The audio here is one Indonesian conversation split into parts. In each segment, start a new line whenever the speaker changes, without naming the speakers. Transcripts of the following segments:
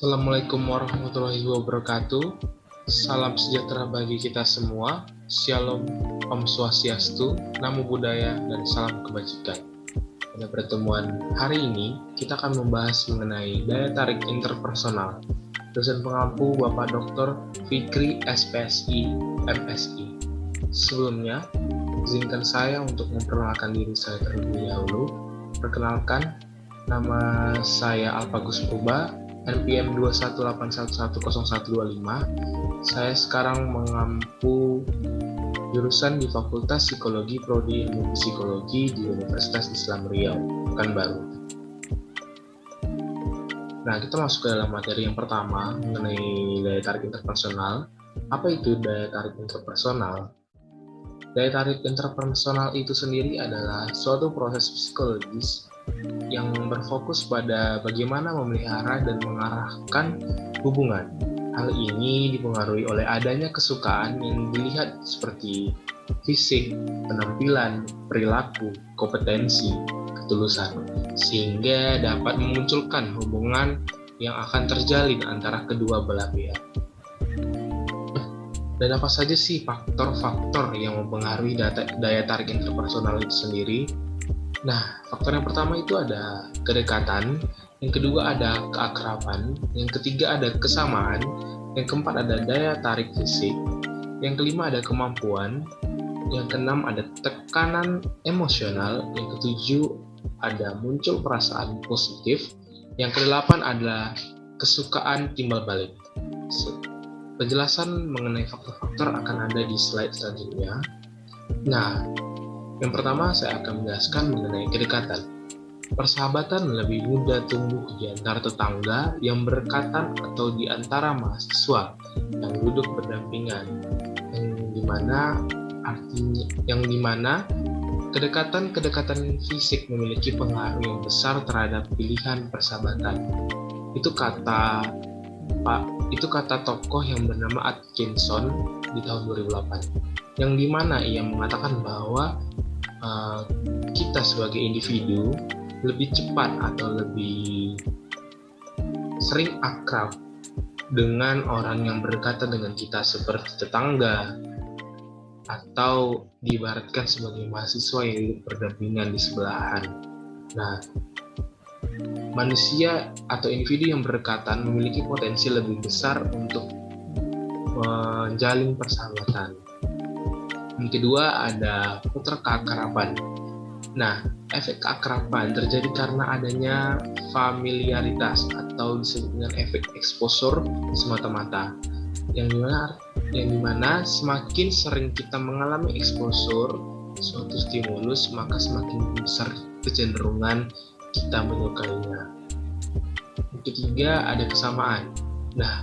Assalamualaikum warahmatullahi wabarakatuh. Salam sejahtera bagi kita semua. Shalom, Om Swastiastu, Namo Buddhaya, dan salam kebajikan. Pada pertemuan hari ini, kita akan membahas mengenai daya tarik interpersonal. Dosen pengampu Bapak Dr. Fikri SPSI MSI. Sebelumnya, izinkan saya untuk memperkenalkan diri saya terlebih dahulu. Perkenalkan, nama saya Alpagus Purba, NPM 218110125. Saya sekarang mengampu jurusan di Fakultas Psikologi Prodi Ilmu Psikologi di Universitas Islam Riau, Pekanbaru. Nah, kita masuk ke dalam materi yang pertama mengenai daya tarik interpersonal. Apa itu daya tarik interpersonal? Daya tarik interpersonal itu sendiri adalah suatu proses psikologis yang berfokus pada bagaimana memelihara dan mengarahkan hubungan. Hal ini dipengaruhi oleh adanya kesukaan yang dilihat seperti fisik, penampilan, perilaku, kompetensi, ketulusan, sehingga dapat memunculkan hubungan yang akan terjalin antara kedua belah pihak. Dan apa saja sih faktor-faktor yang mempengaruhi daya tarik interpersonal itu sendiri? Nah, faktor yang pertama itu ada kedekatan, yang kedua ada keakraban, yang ketiga ada kesamaan, yang keempat ada daya tarik fisik, yang kelima ada kemampuan, yang keenam ada tekanan emosional, yang ketujuh ada muncul perasaan positif, yang kedelapan adalah kesukaan timbal balik. Penjelasan mengenai faktor-faktor akan ada di slide selanjutnya. Nah, yang pertama, saya akan menjelaskan mengenai kedekatan. Persahabatan lebih mudah tumbuh di antara tetangga yang berdekatan atau di antara mahasiswa yang duduk berdampingan, yang di mana artinya yang di mana kedekatan-kedekatan fisik memiliki pengaruh yang besar terhadap pilihan persahabatan. Itu kata Pak, itu kata tokoh yang bernama Atkinson di tahun 2008, yang di mana ia mengatakan bahwa uh, kita sebagai individu lebih cepat atau lebih sering akrab dengan orang yang berdekatan dengan kita seperti tetangga atau diibaratkan sebagai mahasiswa yang berdampingan di sebelahan. Nah, manusia atau individu yang berdekatan memiliki potensi lebih besar untuk menjalin persahabatan. Yang kedua ada putra keakraban. Nah, efek keakraban terjadi karena adanya familiaritas atau disebut dengan efek eksposur semata-mata. Yang di mana, yang di mana semakin sering kita mengalami eksposur suatu stimulus, maka semakin besar kecenderungan kita menyukainya. Yang ketiga ada kesamaan. Nah,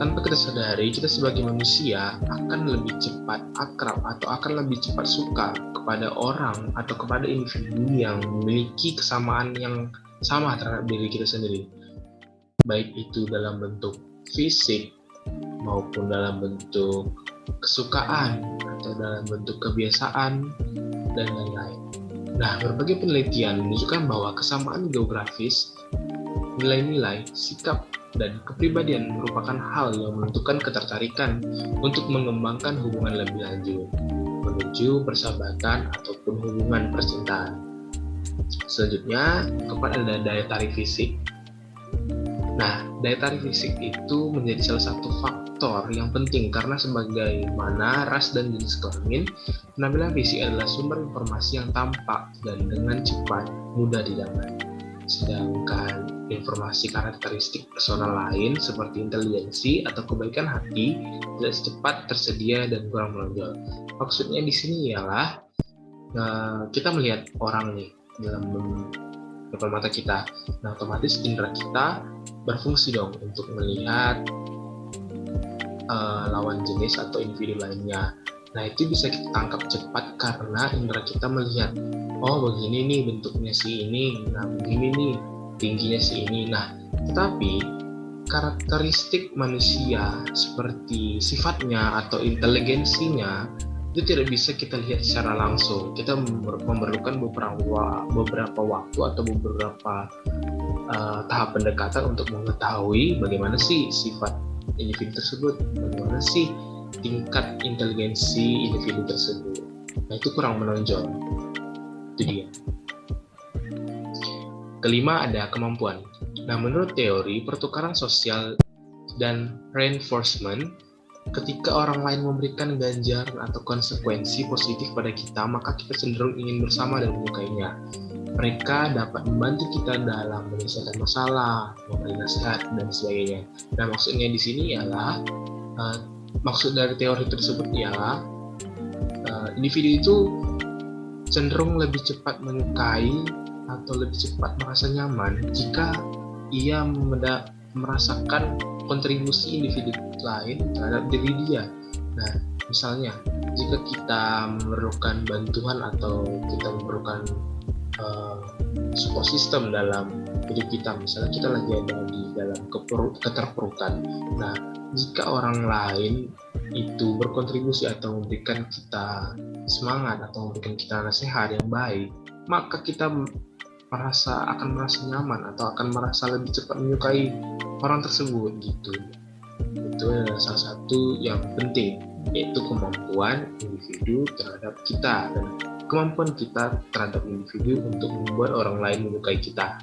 tanpa kita sadari, kita sebagai manusia akan lebih cepat akrab atau akan lebih cepat suka kepada orang atau kepada individu yang memiliki kesamaan yang sama terhadap diri kita sendiri. Baik itu dalam bentuk fisik maupun dalam bentuk kesukaan atau dalam bentuk kebiasaan dan lain-lain. Nah, berbagai penelitian menunjukkan bahwa kesamaan geografis, nilai-nilai, sikap, dan kepribadian merupakan hal yang menentukan ketertarikan untuk mengembangkan hubungan lebih lanjut menuju persahabatan ataupun hubungan percintaan. Selanjutnya, kepada ada daya tarik fisik. Nah, daya tarik fisik itu menjadi salah satu faktor yang penting karena sebagaimana ras dan jenis kelamin, penampilan fisik adalah sumber informasi yang tampak dan dengan cepat mudah didapat. Sedangkan informasi karakteristik personal lain seperti intelijensi atau kebaikan hati tidak secepat tersedia dan kurang menonjol. Maksudnya di sini ialah uh, kita melihat orang nih dalam depan mata kita. Nah, otomatis indera kita berfungsi dong untuk melihat uh, lawan jenis atau individu lainnya. Nah, itu bisa kita tangkap cepat karena indera kita melihat, oh begini nih bentuknya si ini, nah begini nih tingginya si ini. Nah, tetapi karakteristik manusia seperti sifatnya atau inteligensinya itu tidak bisa kita lihat secara langsung. Kita memerlukan beberapa beberapa waktu atau beberapa uh, tahap pendekatan untuk mengetahui bagaimana sih sifat individu tersebut, bagaimana sih tingkat inteligensi individu tersebut. Nah itu kurang menonjol. Itu dia. Kelima ada kemampuan. Nah menurut teori pertukaran sosial dan reinforcement Ketika orang lain memberikan ganjaran atau konsekuensi positif pada kita, maka kita cenderung ingin bersama dan menyukainya. Mereka dapat membantu kita dalam menyelesaikan masalah, memberi nasihat, dan sebagainya. Nah, maksudnya di sini ialah uh, maksud dari teori tersebut ialah uh, individu itu cenderung lebih cepat menyukai atau lebih cepat merasa nyaman jika ia merasakan kontribusi individu lain terhadap diri dia. Nah, misalnya jika kita memerlukan bantuan atau kita memerlukan uh, support system dalam hidup kita, misalnya kita lagi ada di dalam keterpurukan. Nah, jika orang lain itu berkontribusi atau memberikan kita semangat atau memberikan kita nasihat yang baik, maka kita merasa akan merasa nyaman atau akan merasa lebih cepat menyukai orang tersebut gitu. Itu adalah salah satu yang penting yaitu kemampuan individu terhadap kita dan kemampuan kita terhadap individu untuk membuat orang lain menyukai kita.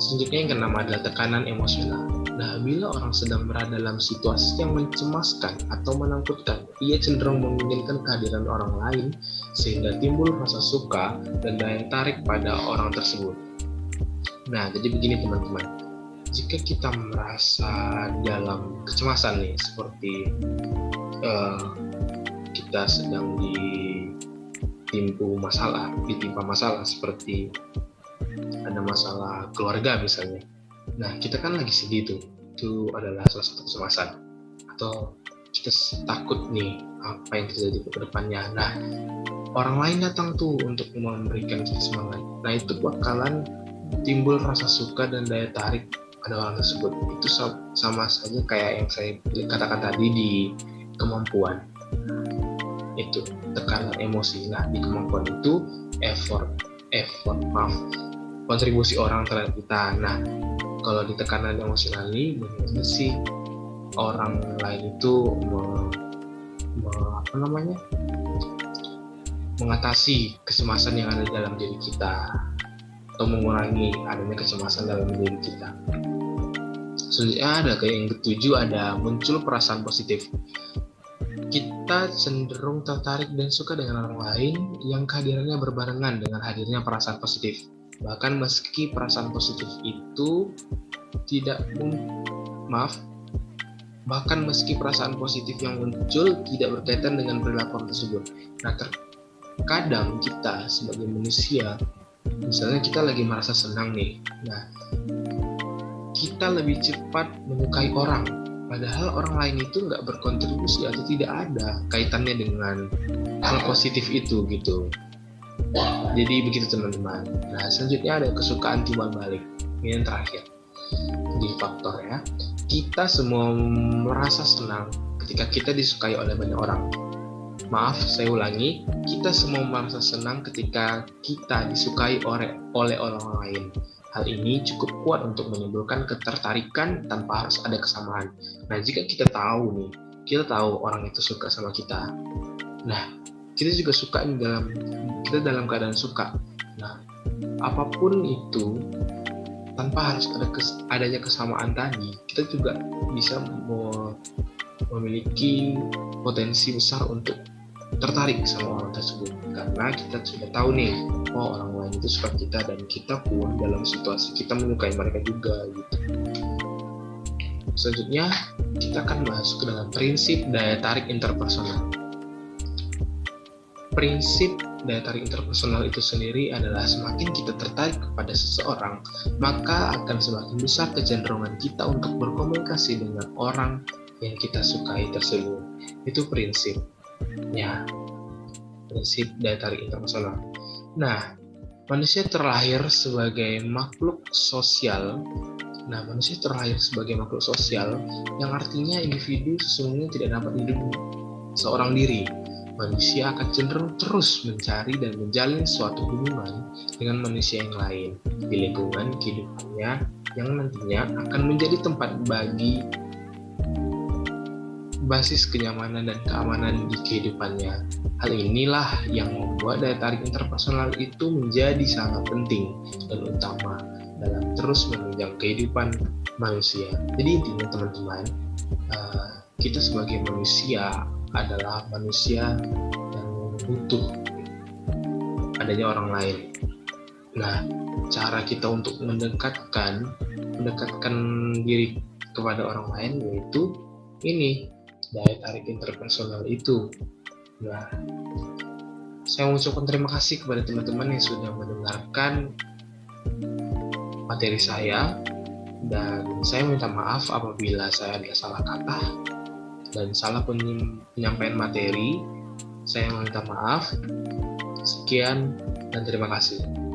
Selanjutnya yang keenam adalah tekanan emosional Nah, bila orang sedang berada dalam situasi yang mencemaskan atau menakutkan, ia cenderung menginginkan kehadiran orang lain sehingga timbul rasa suka dan daya tarik pada orang tersebut. Nah, jadi begini teman-teman. Jika kita merasa dalam kecemasan nih, seperti uh, kita sedang ditimpu masalah, ditimpa masalah seperti ada masalah keluarga misalnya Nah, kita kan lagi sedih tuh. Itu adalah salah satu kecemasan. Atau kita takut nih apa yang terjadi ke depannya. Nah, orang lain datang tuh untuk memberikan kita semangat. Nah, itu bakalan timbul rasa suka dan daya tarik pada orang tersebut. Itu sama saja kayak yang saya katakan tadi di kemampuan. Itu tekanan emosi. Nah, di kemampuan itu effort, effort, maaf, kontribusi orang terhadap kita. Nah, kalau di tekanan emosional ini bagaimana sih orang lain itu me, me, apa namanya mengatasi kecemasan yang ada dalam diri kita atau mengurangi adanya kecemasan dalam diri kita. Selanjutnya ada kayak yang ketujuh ada muncul perasaan positif. Kita cenderung tertarik dan suka dengan orang lain yang kehadirannya berbarengan dengan hadirnya perasaan positif. Bahkan meski perasaan positif itu tidak maaf bahkan meski perasaan positif yang muncul tidak berkaitan dengan perilaku tersebut. Nah, terkadang kita sebagai manusia, misalnya kita lagi merasa senang nih, nah kita lebih cepat menyukai orang, padahal orang lain itu nggak berkontribusi atau tidak ada kaitannya dengan hal positif itu gitu. Jadi begitu teman-teman. Nah selanjutnya ada kesukaan timbal balik. Ini yang terakhir di faktor ya. Kita semua merasa senang ketika kita disukai oleh banyak orang. Maaf, saya ulangi, kita semua merasa senang ketika kita disukai oleh, oleh orang lain. Hal ini cukup kuat untuk menimbulkan ketertarikan tanpa harus ada kesamaan. Nah, jika kita tahu nih, kita tahu orang itu suka sama kita. Nah, kita juga suka dalam kita dalam keadaan suka. Nah apa pun itu tanpa harus ada kes, adanya kesamaan tadi kita juga bisa memiliki potensi besar untuk tertarik sama orang tersebut. Karena kita sudah tahu nih oh orang lain itu suka kita dan kita pun dalam situasi kita menyukai mereka juga gitu. Selanjutnya kita akan masuk ke dalam prinsip daya tarik interpersonal prinsip daya tarik interpersonal itu sendiri adalah semakin kita tertarik kepada seseorang, maka akan semakin besar kecenderungan kita untuk berkomunikasi dengan orang yang kita sukai tersebut. Itu prinsip. Ya, prinsip daya tarik interpersonal. Nah, manusia terlahir sebagai makhluk sosial. Nah, manusia terlahir sebagai makhluk sosial yang artinya individu sesungguhnya tidak dapat hidup seorang diri manusia akan cenderung terus mencari dan menjalin suatu hubungan dengan manusia yang lain di lingkungan kehidupannya yang nantinya akan menjadi tempat bagi basis kenyamanan dan keamanan di kehidupannya. Hal inilah yang membuat daya tarik interpersonal itu menjadi sangat penting dan utama dalam terus menunjang kehidupan manusia. Jadi intinya teman-teman, uh, kita sebagai manusia adalah manusia yang butuh adanya orang lain. Nah, cara kita untuk mendekatkan mendekatkan diri kepada orang lain yaitu ini daya tarik interpersonal itu. Nah, saya mengucapkan terima kasih kepada teman-teman yang sudah mendengarkan materi saya dan saya minta maaf apabila saya ada salah kata dan salah penyampaian materi. Saya minta maaf. Sekian dan terima kasih.